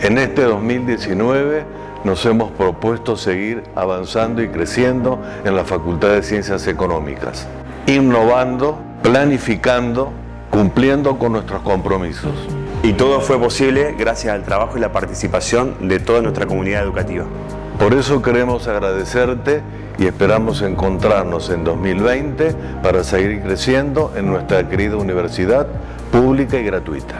En este 2019 nos hemos propuesto seguir avanzando y creciendo en la Facultad de Ciencias Económicas, innovando, planificando, cumpliendo con nuestros compromisos. Y todo fue posible gracias al trabajo y la participación de toda nuestra comunidad educativa. Por eso queremos agradecerte y esperamos encontrarnos en 2020 para seguir creciendo en nuestra querida universidad pública y gratuita.